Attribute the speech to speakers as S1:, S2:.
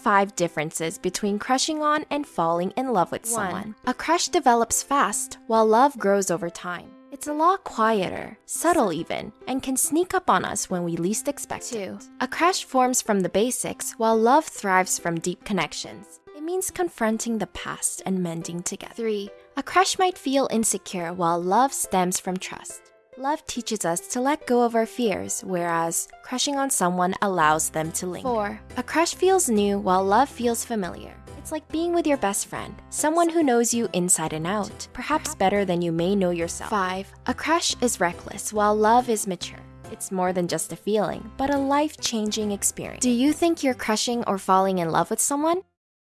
S1: 5 differences between crushing on and falling in love with someone. One, A crush develops fast, while love grows over time. It's a lot quieter, subtle even, and can sneak up on us when we least expect it. 2. A crush forms from the basics, while love thrives from deep connections. It means confronting the past and mending together. 3. A crush might feel insecure, while love stems from trust. Love teaches us to let go of our fears, whereas crushing on someone allows them to linger. 4. A crush feels new, while love feels familiar. It's like being with your best friend, someone who knows you inside and out, perhaps better than you may know yourself. 5. A crush is reckless, while love is mature. It's more than just a feeling, but a life changing experience. Do you think you're crushing or falling in love with someone?